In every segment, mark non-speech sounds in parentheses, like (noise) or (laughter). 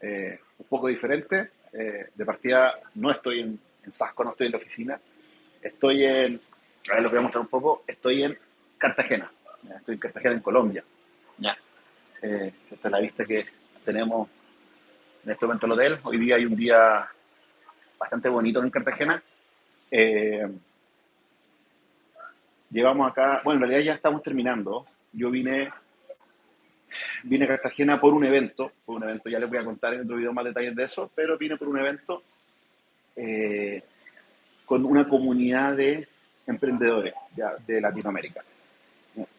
eh, un poco diferente. Eh, de partida, no estoy en, en, Sasco, no estoy en la oficina. Estoy en, a ver, lo voy a mostrar un poco, estoy en Cartagena. Estoy en Cartagena, en Colombia. Ya. Eh, esta es la vista que tenemos en este momento en el hotel. Hoy día hay un día bastante bonito en Cartagena. Llevamos acá, bueno, en realidad ya estamos terminando. Yo vine, vine a Cartagena por un evento, por un evento, ya les voy a contar en otro video más detalles de eso, pero vine por un evento eh, con una comunidad de emprendedores ya, de Latinoamérica.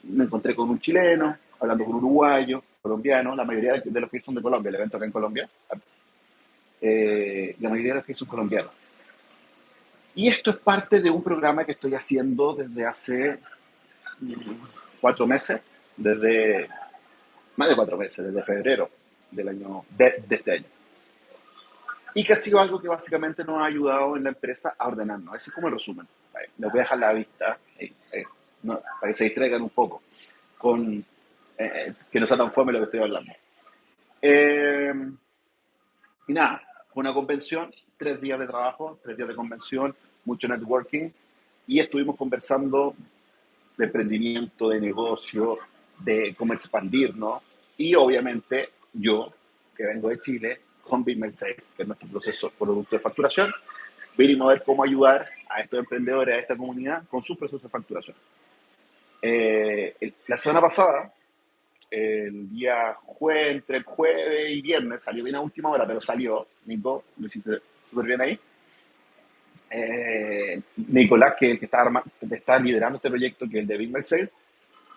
Me encontré con un chileno, hablando con un uruguayo, colombiano, la mayoría de los que son de Colombia, el evento acá en Colombia, eh, la mayoría de los que son colombianos. Y esto es parte de un programa que estoy haciendo desde hace cuatro meses, desde más de cuatro meses, desde febrero del año, de, este año. Y que ha sido algo que básicamente nos ha ayudado en la empresa a ordenarnos. Ese es como el resumen. Les voy a dejar la vista para que se distraigan un poco con eh, que no sea tan fome lo que estoy hablando. Eh, y nada, fue una convención, tres días de trabajo, tres días de convención, mucho networking, y estuvimos conversando de emprendimiento, de negocio, de cómo expandirnos, y obviamente yo, que vengo de Chile, con BitMail que es nuestro proceso producto de facturación, venimos a ver cómo ayudar a estos emprendedores, a esta comunidad, con su proceso de facturación. Eh, la semana pasada el día jueves, entre jueves y viernes, salió bien a última hora, pero salió, Nico, lo hiciste súper bien ahí. Eh, Nicolás, que, que está, está, liderando este proyecto, que es el de Big Sales,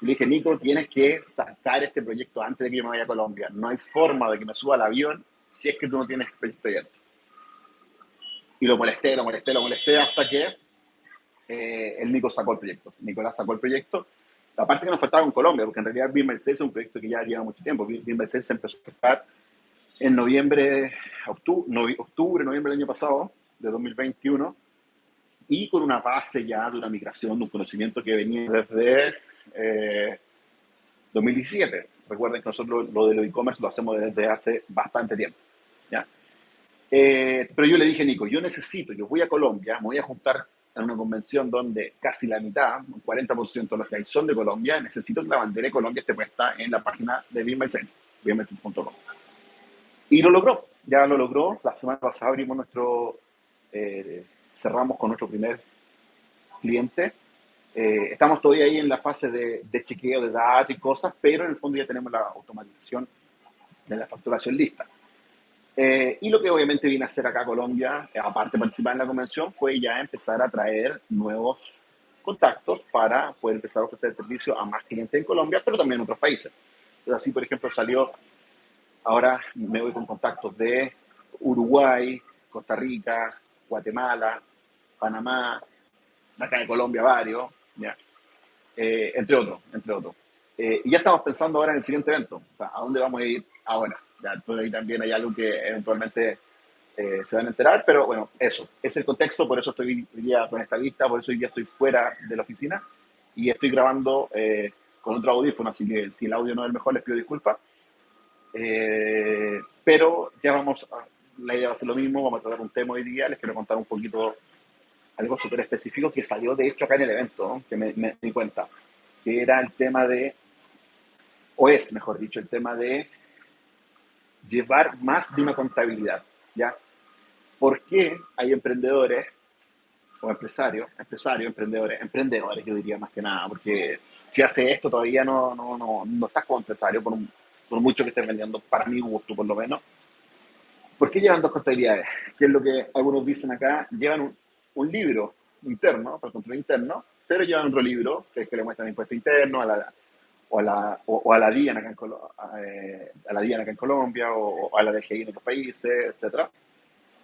le dije, Nico, tienes que sacar este proyecto antes de que yo me vaya a Colombia. No hay forma de que me suba al avión si es que tú no tienes el proyecto. Y lo molesté, lo molesté, lo molesté hasta que eh, el Nico sacó el proyecto. Nicolás sacó el proyecto la parte que nos faltaba en Colombia, porque en realidad BIM Mercedes es un proyecto que ya lleva mucho tiempo. BIM Mercedes empezó a estar en noviembre, octubre, octubre, noviembre del año pasado, de 2021, y con una base ya de una migración, de un conocimiento que venía desde 2017. Eh, Recuerden que nosotros lo de e-commerce lo hacemos desde hace bastante tiempo. ¿ya? Eh, pero yo le dije, Nico, yo necesito, yo voy a Colombia, me voy a juntar en una convención donde casi la mitad, un 40% de los que hay son de Colombia, necesito que la bandera de Colombia esté puesta en la página de BeMySense. Y lo logró, ya lo logró. La semana pasada abrimos nuestro, eh, cerramos con nuestro primer cliente. Eh, estamos todavía ahí en la fase de, de chequeo de datos y cosas, pero en el fondo ya tenemos la automatización de la facturación lista. Eh, y lo que obviamente vine a hacer acá a Colombia, aparte de participar en la convención, fue ya empezar a traer nuevos contactos para poder empezar a ofrecer el servicio a más clientes en Colombia, pero también en otros países. Entonces, así, por ejemplo, salió, ahora me voy con contactos de Uruguay, Costa Rica, Guatemala, Panamá, acá de Colombia varios, ¿ya? Eh, entre otros, entre otros. y ya estamos pensando ahora en el siguiente evento, o sea, a dónde vamos a ir ahora. Ya, ahí también hay algo que eventualmente eh, se van a enterar, pero bueno, eso, es el contexto, por eso estoy hoy día con esta vista, por eso hoy día estoy fuera de la oficina y estoy grabando eh, con otro audífono, así que si el audio no es el mejor les pido disculpas. Eh, pero ya vamos, a, la idea va a ser lo mismo, vamos a tratar un tema hoy día, les quiero contar un poquito algo súper específico que salió de hecho acá en el evento, que me, me di cuenta, que era el tema de, o es mejor dicho, el tema de llevar más de una contabilidad, ¿ya? ¿Por qué hay emprendedores o empresarios, empresarios, emprendedores, emprendedores yo diría más que nada, porque si hace esto todavía no, no, no, no estás como empresario, por, por mucho que estés vendiendo, para mi gusto por lo menos. ¿Por qué llevan dos contabilidades? Que es lo que algunos dicen acá, llevan un, un libro interno, para el control interno, pero llevan otro libro, que es que le muestran impuesto interno, a la, o a la, o, a la DIAN acá en, eh, a la DIAN acá en Colombia o, a la DGI en otros países, etc.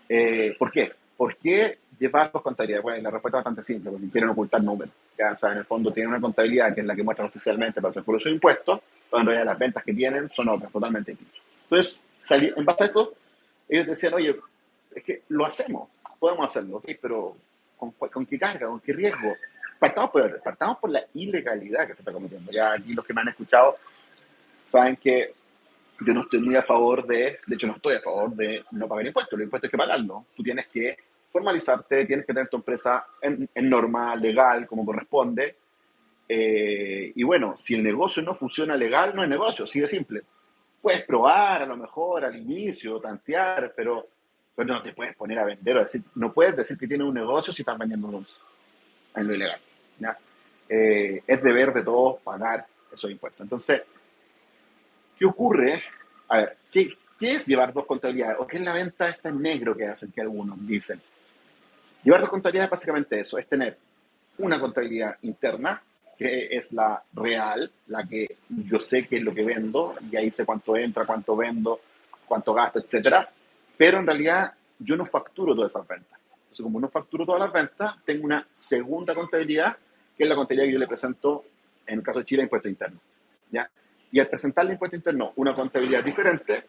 Eh, ¿Por qué? ¿Por qué llevar dos contabilidades? Bueno, la respuesta es bastante simple, porque quieren ocultar números. ¿ya? O sea, en el fondo tienen una contabilidad que es la que muestran oficialmente para el de impuestos, pero en realidad las ventas que tienen son otras, totalmente distintas. Entonces, en base a esto, ellos decían, oye, es que lo hacemos, podemos hacerlo, ¿ok? Pero ¿con, con qué carga, con qué riesgo? partamos por, partamos por la ilegalidad que se está cometiendo. Ya aquí los que me han escuchado saben que yo no estoy muy a favor de, de hecho no estoy a favor de no pagar impuestos, los impuestos hay que pagarlo. Tú tienes que formalizarte, tienes que tener tu empresa en, en norma, legal, como corresponde. Eh, y bueno, si el negocio no funciona legal, no es negocio, así de simple. Puedes probar a lo mejor al inicio, tantear, pero, pero no te puedes poner a vender o decir, no puedes decir que tienes un negocio si estás vendiendo en lo ilegal. Eh, es deber de todos pagar esos impuestos. Entonces, ¿qué ocurre? A ver, ¿qué, ¿qué es llevar dos contabilidades? ¿O qué es la venta esta en negro que hacen, que algunos dicen? Llevar dos contabilidades es básicamente eso, es tener una contabilidad interna, que es la real, la que yo sé qué es lo que vendo, y ahí sé cuánto entra, cuánto vendo, cuánto gasto, etcétera, pero en realidad yo no facturo todas esas ventas. Entonces, como no facturo todas las ventas, tengo una segunda contabilidad, que es la contabilidad que yo le presento, en el caso de Chile, impuesto interno. ¿ya? Y al presentarle impuesto interno una contabilidad diferente,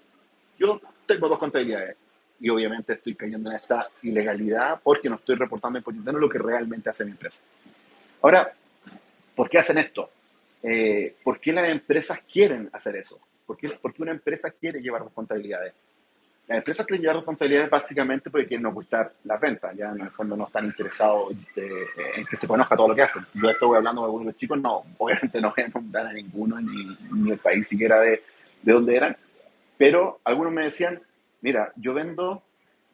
yo tengo dos contabilidades y obviamente estoy cayendo en esta ilegalidad porque no estoy reportando en interno lo que realmente hace mi empresa. Ahora, ¿por qué hacen esto? Eh, ¿Por qué las empresas quieren hacer eso? ¿Por qué, ¿Por qué, una empresa quiere llevar dos contabilidades? Las empresas quieren llevar dos contabilidades básicamente porque quieren ocultar las ventas, ya en el fondo no están interesados en que se conozca todo lo que hacen. Yo estoy hablando de algunos chicos, no, obviamente no voy a nombrar a ninguno, ni, ni el país siquiera de, de dónde eran, pero algunos me decían, mira, yo vendo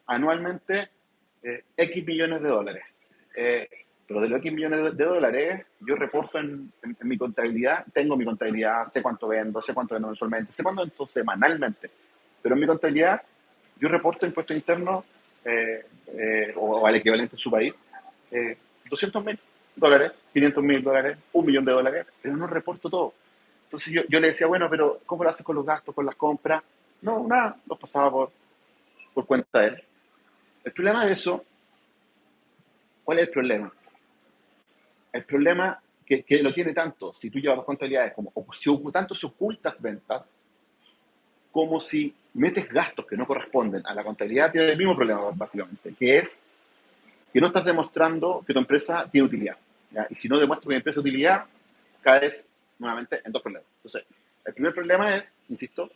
anualmente eh, X millones de dólares. Eh, pero de los X millones de, dólares, yo reporto en, mi contabilidad, tengo mi contabilidad, sé cuánto vendo, sé cuánto vendo mensualmente, sé cuánto vendo semanalmente. Pero en mi contabilidad, yo reporto impuestos internos eh, o, al equivalente en su país, 200 mil dólares, 500 mil dólares, un millón de dólares, pero no reporto todo. Entonces yo, yo le decía, bueno, pero ¿cómo lo haces con los gastos, con las compras? No, nada, lo pasaba por, por cuenta de él. El problema de eso, ¿cuál es el problema? El problema que, que lo tiene tanto, si tú llevas dos contabilidades, como si tanto si ocultas ventas, como si metes gastos que no corresponden a la contabilidad, tiene el mismo problema, básicamente, que es que no estás demostrando que tu empresa tiene utilidad. Y si no demuestras que mi empresa tiene utilidad, caes nuevamente en dos problemas. Entonces, el primer problema es, insisto,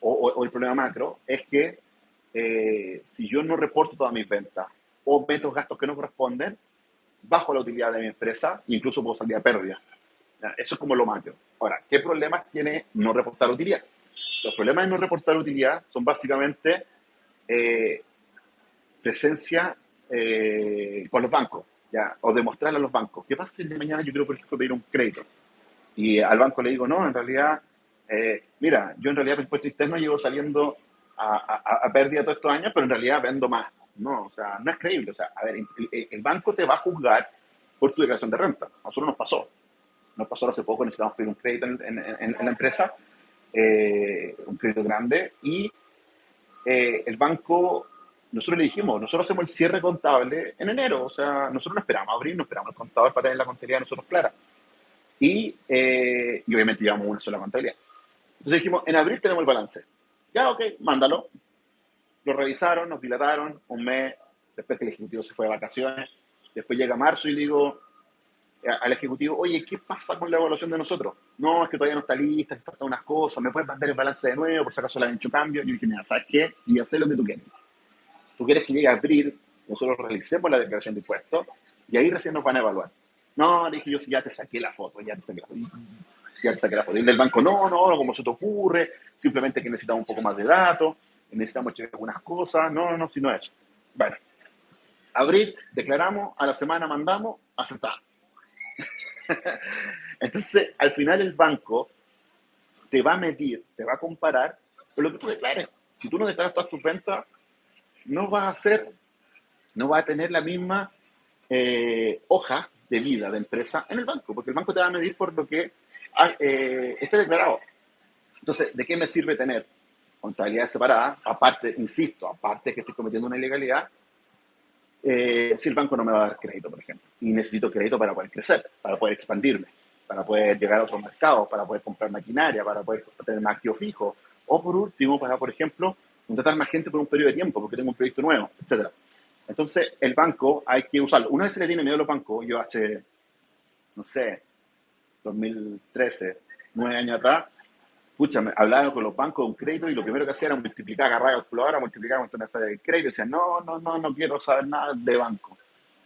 o, el problema macro, es que eh, si yo no reporto todas mis ventas o meto gastos que no corresponden, bajo la utilidad de mi empresa e incluso puedo salir a pérdida. Eso es como lo macro. Ahora, ¿qué problemas tiene no reportar utilidad? Los problemas de no reportar utilidad son básicamente eh, presencia eh, con los bancos, ¿ya? o demostrarle a los bancos. ¿Qué pasa si de mañana yo quiero, por ejemplo, pedir un crédito? Y al banco le digo, no, en realidad eh, mira, yo en realidad por impuesto interno llevo saliendo a, a, pérdida todos estos años, pero en realidad vendo más. No, o sea, no es creíble. O sea, a ver, el, banco te va a juzgar por tu declaración de renta. A nosotros nos pasó. Nos pasó hace poco, necesitamos pedir un crédito en, la empresa, eh, un crédito grande, y eh, el banco, nosotros le dijimos, nosotros hacemos el cierre contable en enero. O sea, nosotros no esperamos abrir, no esperamos el contador para tener la contabilidad de nosotros clara. Y, y obviamente llevamos una sola contabilidad. Entonces dijimos, en abril tenemos el balance. Ya, ok, mándalo. Lo revisaron, nos dilataron un mes, después que el ejecutivo se fue de vacaciones. Después llega marzo y digo eh, al ejecutivo, oye, ¿qué pasa con la evaluación de nosotros? No, es que todavía no está lista, que faltan unas cosas, ¿me puedes mandar el balance de nuevo por si acaso le han hecho cambio? Yo dije, mira, ¿sabes qué? Y hacer lo que tú quieres. Tú quieres que llegue a abril, nosotros realicemos la declaración de impuestos y ahí recién nos van a evaluar. No, dije yo, si ya te saqué la foto, ya te saqué la foto ya te saqué la foto. Y del banco, no, no, como se te ocurre, simplemente que necesitamos un poco más de datos, necesitamos checar algunas cosas, no, no, si no es. Bueno, abril, declaramos, a la semana mandamos, aceptamos. (laughs) Entonces, al final el banco te va a medir, te va a comparar con lo que tú declares. Si tú no declaras todas tus ventas, no vas a hacer, no vas a tener la misma eh, hoja de vida de empresa en el banco, porque el banco te va a medir por lo que ah, eh, esté declarado. Entonces, ¿de qué me sirve tener contabilidad separada? Aparte, insisto, aparte que estoy cometiendo una ilegalidad, eh, si el banco no me va a dar crédito, por ejemplo, y necesito crédito para poder crecer, para poder expandirme, para poder llegar a otros mercados, para poder comprar maquinaria, para poder tener más activo fijo, o por último, para, por ejemplo, contratar más gente por un periodo de tiempo, porque tengo un proyecto nuevo, etcétera. Entonces, el banco hay que usarlo. Una vez se le tiene miedo a los bancos, yo hace, no sé, 2013, nueve años atrás, pucha, me hablaba con los bancos de un crédito y lo primero que hacía era multiplicar, agarrar la calculadora, multiplicar con una serie de crédito y decía, no, no, no, no quiero saber nada de banco.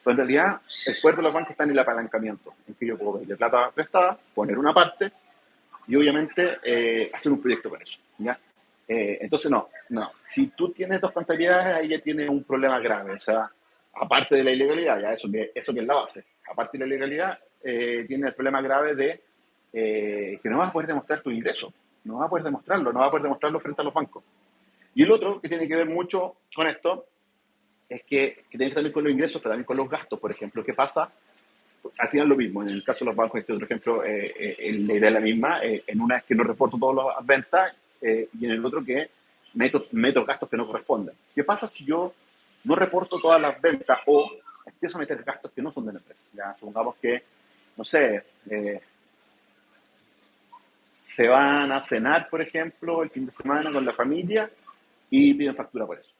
Pero en realidad, el fuerte de los bancos está en el apalancamiento, en que yo puedo pedir plata prestada, poner una parte y obviamente eh, hacer un proyecto con eso. ¿ya? Eh, entonces, no, no. Si tú tienes dos contabilidades, ahí ya tienes un problema grave. O sea, aparte de la ilegalidad, ya eso, eso que es la base, aparte de la ilegalidad, eh, tiene el problema grave de que no vas a poder demostrar tu ingreso no va a poder demostrarlo, no va a poder demostrarlo frente a los bancos. Y el otro que tiene que ver mucho con esto es que, tiene que también con los ingresos, pero también con los gastos, por ejemplo. ¿Qué pasa? Al final lo mismo, en el caso de los bancos, este otro ejemplo, eh, eh, la idea es la misma, eh, en una es que no reporto todas las ventas y en el otro que meto, meto gastos que no corresponden. ¿Qué pasa si yo no reporto todas las ventas o empiezo a meter gastos que no son de la empresa? Ya, supongamos que, no sé, se van a cenar, por ejemplo, el fin de semana con la familia y piden factura por eso.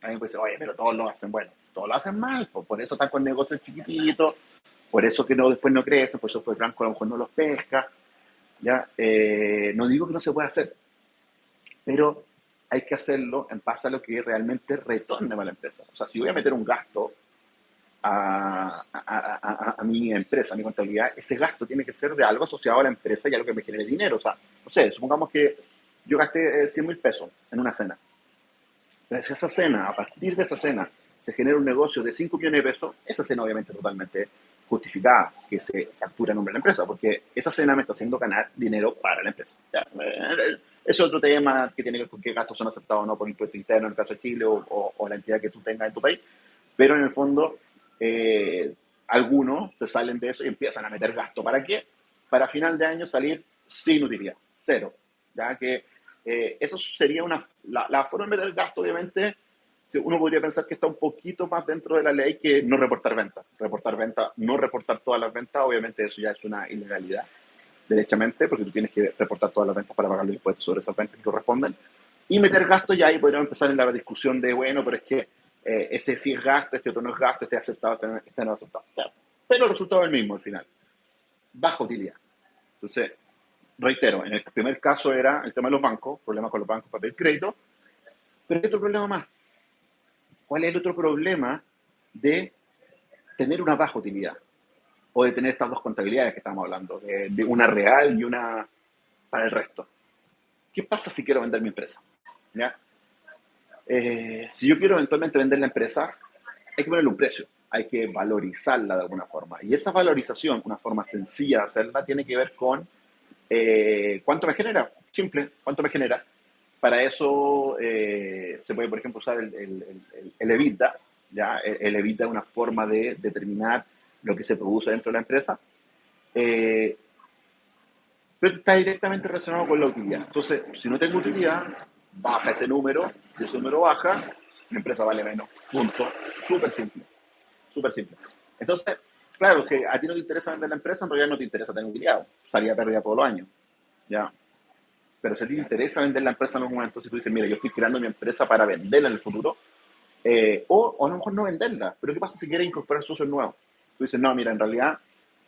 Alguien puede decir, oye, pero todos lo hacen. Bueno, todos lo hacen mal, pues, por eso están con negocios chiquititos, por eso que no, después no crecen, por eso pues Franco a lo mejor no los pesca. ¿ya? Eh, no digo que no se pueda hacer, pero hay que hacerlo en base a lo que realmente retorne para la empresa. O sea, si voy a meter un gasto a, a, a, mi empresa, a mi contabilidad, ese gasto tiene que ser de algo asociado a la empresa y a lo que me genere dinero. O sea, no sé, supongamos que yo gasté 100 eh, mil pesos en una cena. Entonces, esa cena, a partir de esa cena, se genera un negocio de 5 millones de pesos, esa cena obviamente totalmente justificada que se factura en nombre de la empresa, porque esa cena me está haciendo ganar dinero para la empresa. Eh, es otro tema que tiene que ver con qué gastos son aceptados o no por impuesto interno en el caso de Chile o, o la entidad que tú tengas en tu país, pero en el fondo eh, algunos se salen de eso y empiezan a meter gasto. ¿Para qué? Para final de año salir sin utilidad, cero. Ya que eh, eso sería una, la, forma de meter gasto, obviamente, uno podría pensar que está un poquito más dentro de la ley que no reportar ventas. Reportar ventas, no reportar todas las ventas, obviamente eso ya es una ilegalidad, derechamente, porque tú tienes que reportar todas las ventas para pagar los impuestos sobre esas ventas que corresponden. Y meter gasto ya ahí podríamos empezar en la discusión de, bueno, pero es que eh, ese sí es gasto, este otro no es gasto, este es aceptado, este, este no es aceptado. Pero el resultado es el mismo al final. Baja utilidad. Entonces, reitero, en el primer caso era el tema de los bancos, problemas con los bancos para pedir crédito, pero hay otro problema más. ¿Cuál es el otro problema de tener una baja utilidad? O de tener estas dos contabilidades que estamos hablando, de, de una real y una para el resto. ¿Qué pasa si quiero vender mi empresa? ¿Ya? Eh, si yo quiero eventualmente vender la empresa, hay que ponerle un precio, hay que valorizarla de alguna forma. Y esa valorización, una forma sencilla de hacerla, tiene que ver con eh, cuánto me genera. Simple, cuánto me genera. Para eso eh, se puede, por ejemplo, usar el, el, el, EBITDA. ¿ya? El, EBITDA es una forma de determinar lo que se produce dentro de la empresa. pero está directamente relacionado con la utilidad. Entonces, si no tengo utilidad, baja ese número, si ese número baja, la empresa vale menos. Punto. Súper simple. Súper simple. Entonces, claro, si a ti no te interesa vender la empresa, en realidad no te interesa tener utilidad. Salía pérdida todos los años. ¿Ya? Pero si a ti te interesa vender la empresa en algún momento, si tú dices, mira, yo estoy creando mi empresa para venderla en el futuro, eh, o, o, a lo mejor no venderla, pero ¿qué pasa si quieres incorporar socios nuevos? Tú dices, no, mira, en realidad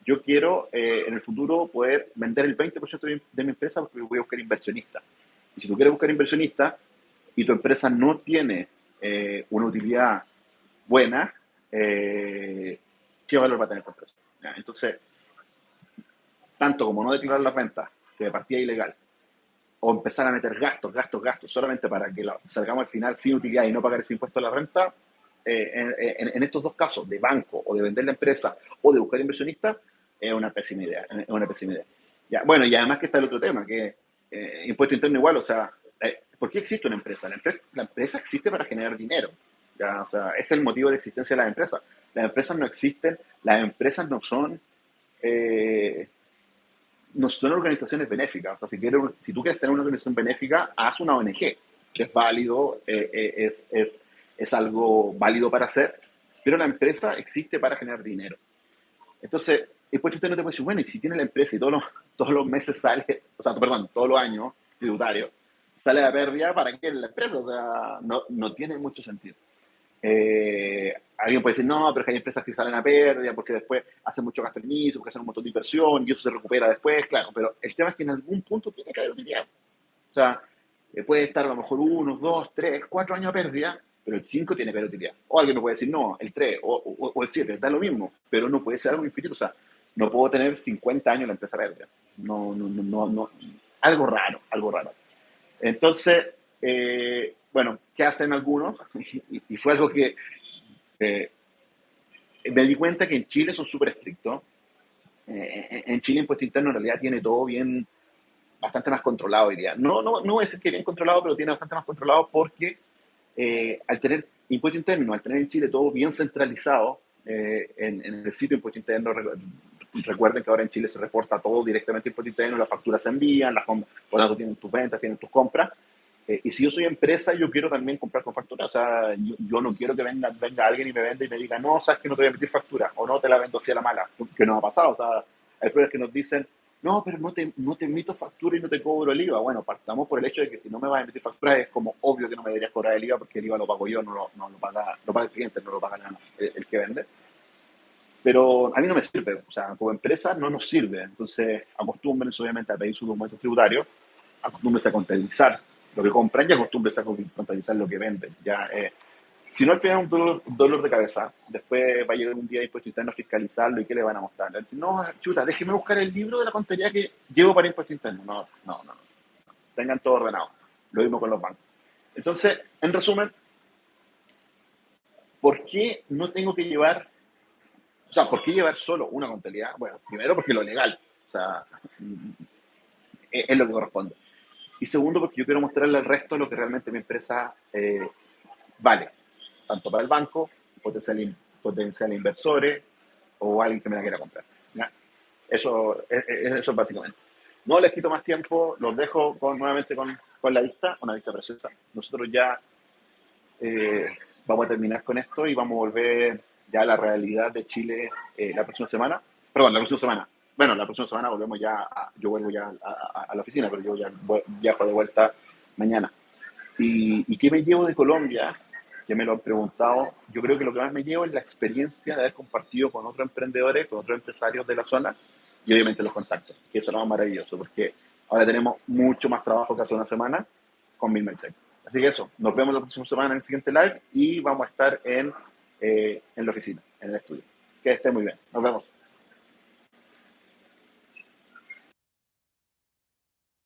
yo quiero eh, en el futuro poder vender el 20% de mi, de mi empresa porque voy a buscar inversionistas. Y si tú quieres buscar inversionista y tu empresa no tiene eh, una utilidad buena, eh, ¿qué valor va a tener tu empresa? Entonces, tanto como no declarar las ventas, que de partida ilegal, o empezar a meter gastos, gastos, gastos, solamente para que salgamos al final sin utilidad y no pagar ese impuesto a la renta, eh, en, estos dos casos, de banco o de vender la empresa o de buscar inversionista, es una pésima idea. Es una pésima idea. Ya, bueno, y además que está el otro tema, que eh, impuesto interno igual, o sea, eh, ¿por qué existe una empresa? La, empresa? la empresa existe para generar dinero. ¿ya? O sea, es el motivo de existencia de las empresas. Las empresas no existen, las empresas no son, eh, no son organizaciones benéficas. O sea, si, si tú quieres tener una organización benéfica, haz una ONG, que es válido, es, es, es algo válido para hacer, pero la empresa existe para generar dinero. Entonces, después usted no te puede decir, bueno, y si tiene la empresa y todos los, todos los meses sale, o sea, perdón, todos los años tributario, sale a pérdida, ¿para qué la empresa? O sea, no, no tiene mucho sentido. Eh, alguien puede decir, no, pero es que hay empresas que salen a pérdida porque después hacen mucho gasto en inicio, porque hacen un montón de inversión y eso se recupera después, claro, pero el tema es que en algún punto tiene que haber utilidad. O sea, eh, puede estar a lo mejor uno, dos, tres, cuatro años a pérdida, pero el cinco tiene que haber utilidad. O alguien me puede decir, no, el tres o, o, el siete, da lo mismo, pero no puede ser algo infinito. O sea, no puedo tener 50 años la empresa pérdida. No, no, no, no, algo raro, algo raro. Entonces, eh, bueno, ¿qué hacen algunos? (laughs) y, fue algo que eh, me di cuenta que en Chile son súper estrictos. Eh, en Chile, impuesto interno en realidad tiene todo bien, bastante más controlado, diría. No, no, no es que bien controlado, pero tiene bastante más controlado porque al tener impuesto interno, al tener en Chile todo bien centralizado en, en, el sitio impuesto interno, recuerden que ahora en Chile se reporta todo directamente impuesto interno, las facturas se envían, las por tanto tienen tus ventas, tienen tus compras. Eh, y si yo soy empresa, yo quiero también comprar con factura. O sea, yo, no quiero que venga, venga alguien y me venda y me diga, no, sabes que no te voy a emitir factura, o no te la vendo así a la mala, que no ha pasado. O sea, hay pruebas que nos dicen, no, pero no te, no te emito factura y no te cobro el IVA. Bueno, partamos por el hecho de que si no me vas a emitir factura, es como obvio que no me deberías cobrar el IVA porque el IVA lo pago yo, no lo, no lo, paga, lo paga el cliente, no lo paga el, el que vende. Pero a mí no me sirve, o sea, como empresa no nos sirve. Entonces, acostúmbrense obviamente a pedir su documento tributario, acostúmbrense a contabilizar lo que compran y acostúmbrense a contabilizar lo que venden. Ya, eh, si no, al final es un dolor, de cabeza. Después va a llegar un día impuesto interno a fiscalizarlo y ¿qué le van a mostrar? No, chuta, déjeme buscar el libro de la contabilidad que llevo para impuesto interno. No, no, no. Tengan todo ordenado. Lo mismo con los bancos. Entonces, en resumen, ¿por qué no tengo que llevar o sea, ¿por qué llevar solo una contabilidad? Bueno, primero porque lo legal, o sea, es, lo que corresponde. Y segundo porque yo quiero mostrarle al resto lo que realmente mi empresa eh, vale, tanto para el banco, potencial, inversores o alguien que me la quiera comprar. Eso, es, eso básicamente. No les quito más tiempo, los dejo nuevamente con, con la vista, una vista preciosa. Nosotros ya eh, vamos a terminar con esto y vamos a volver ya la realidad de Chile eh, la próxima semana. Perdón, la próxima semana. Bueno, la próxima semana volvemos ya, yo vuelvo ya a, la oficina, pero yo ya viajo de vuelta mañana. ¿Y, ¿Y qué me llevo de Colombia? Que me lo han preguntado. Yo creo que lo que más me llevo es la experiencia de haber compartido con otros emprendedores, con otros empresarios de la zona y obviamente los contactos, que eso es lo más maravilloso, porque ahora tenemos mucho más trabajo que hace una semana con Mil Así que eso, nos vemos la próxima semana en el siguiente live y vamos a estar en eh, en la oficina, en el estudio. Que esté muy bien. Nos vemos.